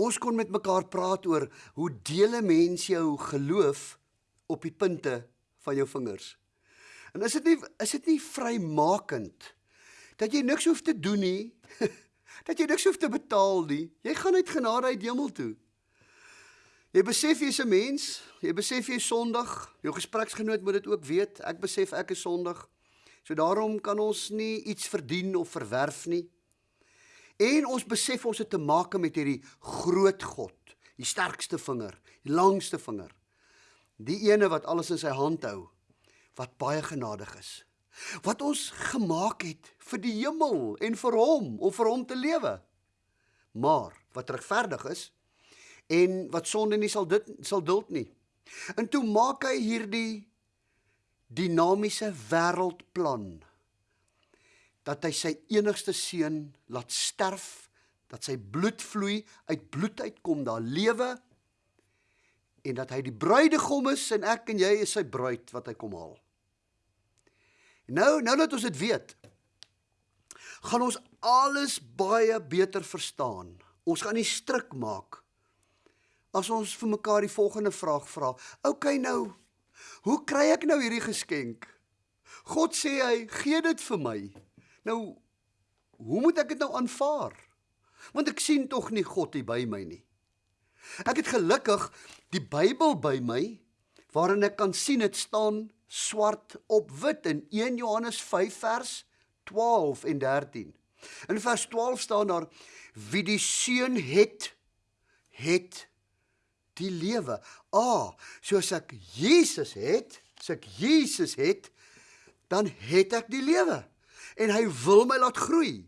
Ons kon met mekaar praat oor hoe deel 'n mens jou geloof op die punte van jou vingers. En is dit nie is dit nie vrymakend dat jy niks hoef te doen nie, dat jy niks hoef te betaal nie. Jy gaan uit genade uit hemel toe. Jy besef jy's 'n mens, jy besef jy's sondig. Jou gespreksgenoot moet dit ook weet. Ek besef ek is sondig. So daarom kan ons nie iets verdien of verwerf nie. En ons besef ons het te maak met hierdie groot God, die sterkste vinger, die langste vinger. Die ene wat alles in sy hand hou, wat baie genadig is. Wat ons gemaak het vir die hemel en vir hom om vir hom te lewe. Maar wat regverdig is en wat sonde nie sal dit sal duld nie. En toe maak hy hierdie dinamiese wêreldplan dat hy sy enigste seun laat sterf, dat sy bloed vloei, uit bloed uitkom daar lewe en dat hy die bruidegom is en ek en jy is sy bruid wat hy kom haal. Nou, nou dat ons dit weet, gaan ons alles baie beter verstaan. Ons gaan nie stryk maak as ons vir mekaar die volgende vraag vra. OK nou, hoe kry ek nou hierdie geskenk? God sê hy gee dit vir my. Nou hoe moet ek dit nou aanvaar? Want ek sien tog nie God hier by my nie. Ek het gelukkig die Bybel by my waarin ek kan sien dit staan swart op wit in 1 Johannes 5 vers 12 en 13. In vers 12 staan daar wie die seun het het die lewe. Ah, soos ek Jesus het, as ek Jesus het, dan het ek die lewe en hy wil my laat groei.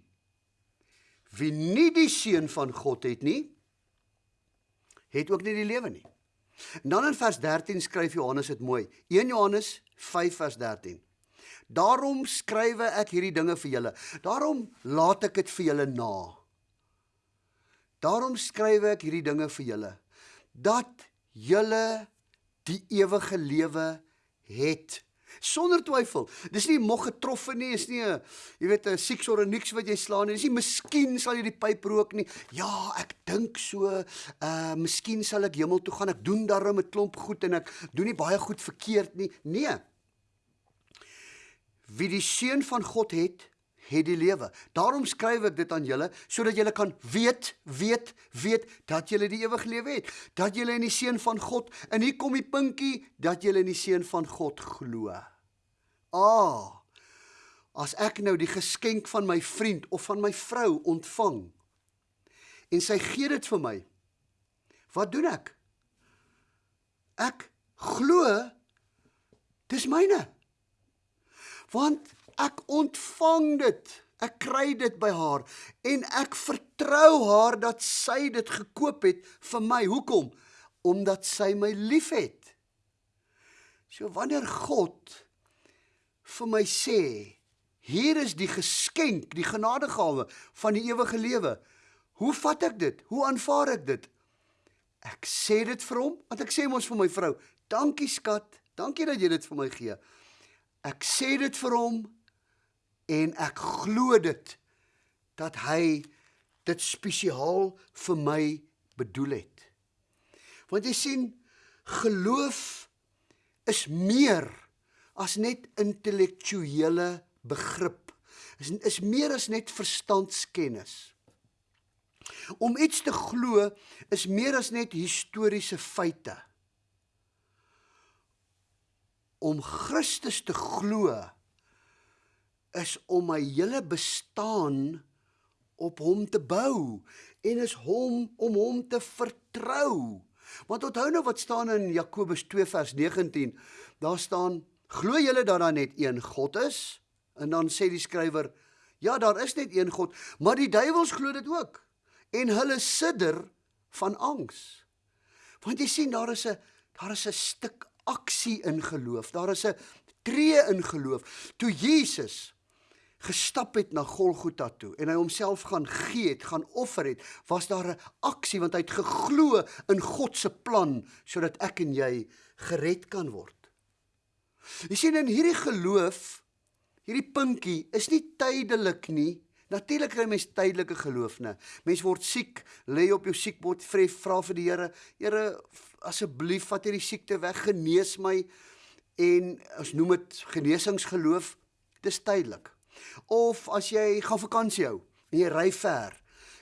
Wie nie die seun van God het nie, het ook nie die lewe nie. En dan in vers 13 skryf Johannes dit mooi. 1 Johannes 5 vers 13. Daarom skrywe ek hierdie dinge vir julle. Daarom laat ek dit vir julle na. Daarom skrywe ek hierdie dinge vir julle dat julle die ewige lewe het sonder twyfel. Dis nie mog getroffe nie, is nie 'n jy weet 'n sieks of niks wat jy slaan nie. Dis nie miskien sal jy die pyp rook nie. Ja, ek dink so, uh miskien sal ek hemel toe gaan. Ek doen daarom 'n klomp goed en ek doen nie baie goed verkeerd nie. Nee. Wie die seun van God het, het die lewe. Daarom skryf ek dit aan julle sodat julle kan weet, weet, weet dat julle die ewige lewe het, dat julle in die seun van God en hier kom die puntjie dat julle in die seun van God glo. Ah. As ek nou die geskenk van my vriend of van my vrou ontvang en sy gee dit vir my. Wat doen ek? Ek glo dis myne. Want Ek ontvang dit. Ek kry dit by haar en ek vertrou haar dat sy dit gekoop het vir my. Hoekom? Omdat sy my liefhet. So wanneer God vir my sê, hier is die geskenk, die genadegawe van die ewige lewe. Hoe vat ek dit? Hoe aanvaar ek dit? Ek sê dit vir hom, want ek sê mos vir my vrou, dankie skat, dankie dat jy dit vir my gee. Ek sê dit vir hom en ek glo dit dat hy dit spesiaal vir my bedoel het. Want jy sien geloof is meer as net intellektuele begrip. Is is meer as net verstandskennis. Om iets te glo is meer as net historiese feite. Om Christus te glo is om my hele bestaan op hom te bou en is hom om hom te vertrou. Want onthou nou wat staan in Jakobus 2 vers 19. Daar staan: "Glo julle dat daar net een God is?" En dan sê die skrywer: "Ja, daar is net een God, maar die duiwels glo dit ook en hulle sidder van angs." Want jy sien daar is 'n daar is 'n stuk aksie in geloof. Daar is 'n tree in geloof. Toe Jesus gestap het na Golgotha toe en hy homself gaan gee het, gaan offer het, was daar 'n aksie want hy het geglo in God se plan sodat ek en jy gered kan word. Jy sien in hierdie geloof, hierdie puntjie is nie tydelik nie. Natuurlik kry mens tydelike geloof, né? Mens word siek, lê op jou siekbed, vra vir die Here, Here, asseblief vat hierdie siekte weg, genees my. En ons noem dit genesingsgeloof. Dis tydelik. Of as jy gaan vakansie hou en jy ry ver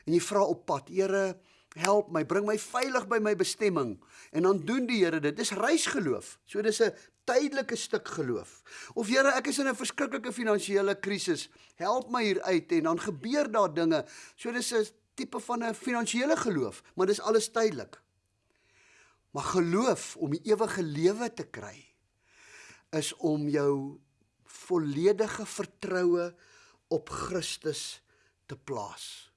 en jy vra op pad, Here, help my, bring my veilig by my bestemming. En dan doen die Here dit. Dis reisgeloof. So dis 'n tydelike stuk geloof. Of Here, ek is in 'n verskriklike finansiële krisis. Help my hier uit en dan gebeur daar dinge. So dis 'n tipe van 'n finansiële geloof, maar dis alles tydelik. Maar geloof om die ewige lewe te kry is om jou volledige vertroue op Christus te plaas.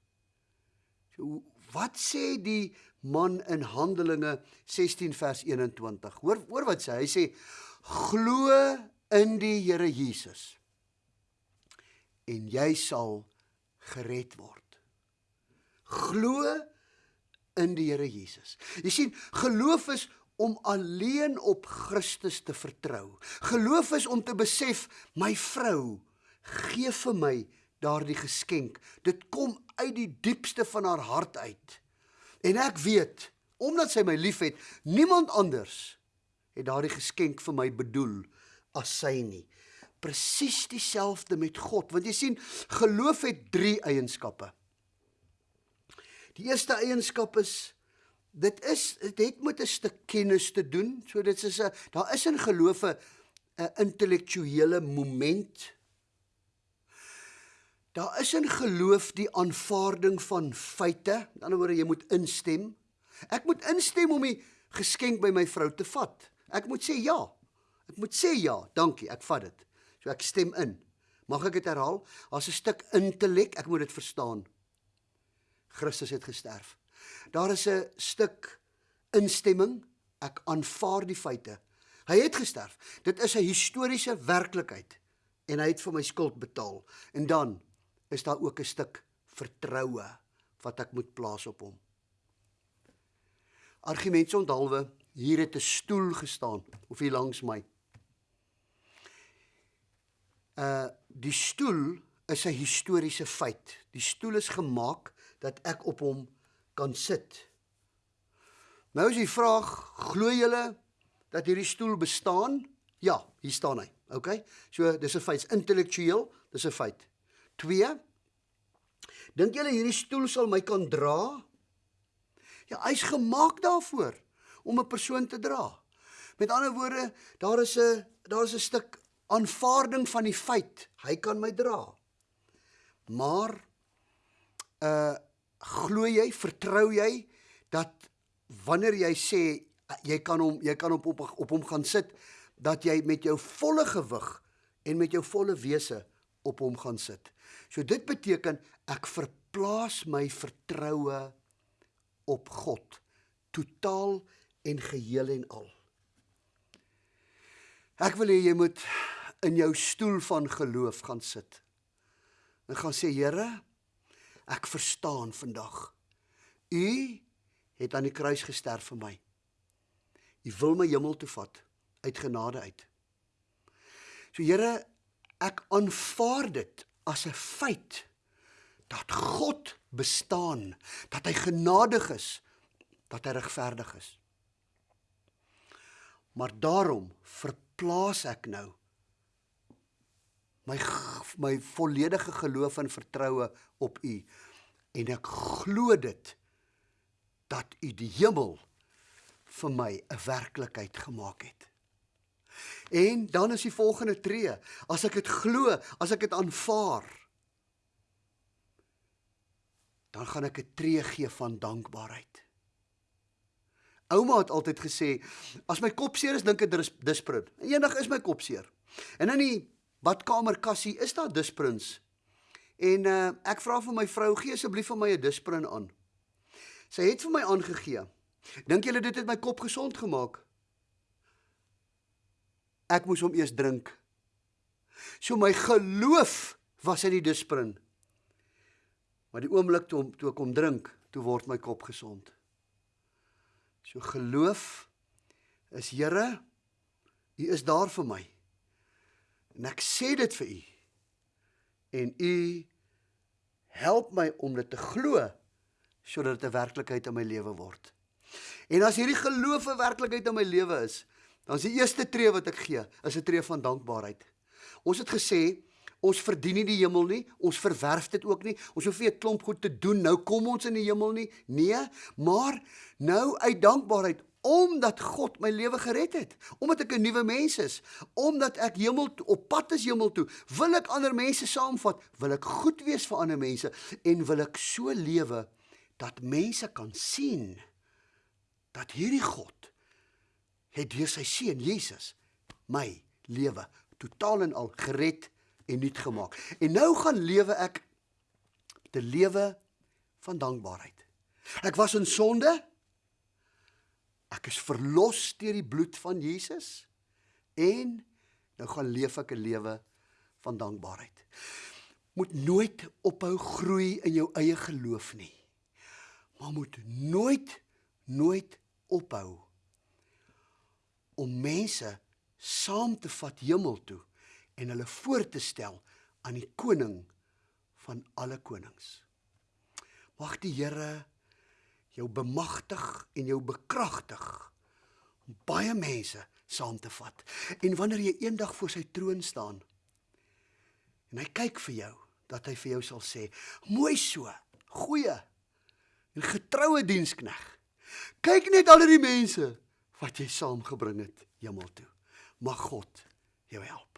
So wat sê die man in Handelinge 16 vers 21? Hoor hoor wat sê hy? Sê glo in die Here Jesus en jy sal gered word. Glo in die Here Jesus. Jy sien, geloof is om alleen op Christus te vertrou. Geloof is om te besef my vrou gee vir my daardie geskenk. Dit kom uit die diepste van haar hart uit. En ek weet, omdat sy my liefhet, niemand anders het daardie geskenk vir my bedoel as sy nie. Presies dieselfde met God, want jy sien, geloof het 3 eienskappe. Die eerste eienskap is dit is dit het met 'n stuk kennis te doen. So dit is 'n daar is in geloof 'n intellektuele moment. Daar is in geloof die aanvaarding van feite. Met ander woorde, jy moet instem. Ek moet instem om die geskenk by my vrou te vat. Ek moet sê ja. Ek moet sê ja, dankie, ek vat dit. So ek stem in. Mag ek dit herhaal? Daar's 'n stuk intellek, ek moet dit verstaan. Christus het gesterf. Daar is 'n stuk instemming, ek aanvaar die feite. Hy het gesterf. Dit is 'n historiese werklikheid en hy het vir my skuld betaal. En dan is daar ook 'n stuk vertroue wat ek moet plaas op hom. Argumente onthaalwe Hier het 'n stoel gestaan of hier langs my. Uh die stoel is 'n historiese feit. Die stoel is gemaak dat ek op hom kan sit. Nou is die vraag, glo julle dat hierdie stoel bestaan? Ja, hier staan hy. OK? So dis 'n feit, intellektueel, dis 'n feit. 2 Dink julle hierdie stoel sal my kan dra? Ja, hy's gemaak daarvoor om 'n persoon te dra. Met ander woorde, daar is 'n daar is 'n stuk aanvaarding van die feit hy kan my dra. Maar uh glo jy, vertrou jy dat wanneer jy sê jy kan hom jy kan op op op hom gaan sit dat jy met jou volle gewig en met jou volle wese op hom gaan sit. So dit beteken ek verplaas my vertroue op God totaal en geheel en al. Ek wil hê jy moet in jou stoel van geloof gaan sit. En gaan sê Here, ek verstaan vandag. U het aan die kruis gesterf vir my. U wil my hemel toe vat uit genade uit. So Here, ek aanvaar dit as 'n feit dat God bestaan, dat hy genadig is, dat hy regverdig is. Maar daarom verplaas ek nou my my volledige geloof en vertroue op U en ek glo dit dat U die hemel vir my 'n werklikheid gemaak het. En dan is die volgende tree, as ek dit glo, as ek dit aanvaar, dan gaan ek 'n tree gee van dankbaarheid. Ouma het altyd gesê as my kop seer is, dink ek dis disprin. Eendag is my kop seer. En in die badkamerkassie is daar disprins. En uh, ek vra vir my vrou, gee asseblief vir my 'n disprin aan. Sy het vir my aangegee. Dink julle dit het my kop gesond gemaak? Ek moes hom eers drink. So my geloof was in die disprin. Maar die oomblik toe, toe ek hom drink, toe word my kop gesond. So geloof is Here, U is daar vir my. En ek sê dit vir U. En U Help my om dit te glo sodat dit 'n werklikheid in my lewe word. En as hierdie geloof 'n werklikheid in my lewe is, dan is die eerste tree wat ek gee, is 'n tree van dankbaarheid. Ons het gesê ons verdien nie die hemel nie, ons verwerf dit ook nie. Ons hoef nie 'n klomp goed te doen nou kom ons in die hemel nie. Nee, maar nou uit dankbaarheid omdat God my lewe gered het, omdat ek 'n nuwe mens is, omdat ek hemel op pad is hemel toe, wil ek ander mense saamvat, wil ek goed wees vir ander mense en wil ek so lewe dat mense kan sien dat hierdie God het deur sy seun Jesus my lewe totaal en al gered en nuut gemaak. En nou gaan lewe ek te lewe van dankbaarheid. Ek was in sonde, Ek is verlos deur die bloed van Jesus en nou gaan leef ek 'n lewe van dankbaarheid. Moet nooit ophou groei in jou eie geloof nie. Maar moet nooit nooit ophou om mense saam te vat hemel toe en hulle voor te stel aan die koning van alle konings. Mag die Here jou bemagtig en jou bekragtig om baie mense saam te vat. En wanneer jy eendag voor sy troon staan en hy kyk vir jou, dat hy vir jou sal sê: "Mooi so, goeie en getroue dienskneg. Kyk net al die mense wat jy saamgebring het hemel toe. Mag God jou help."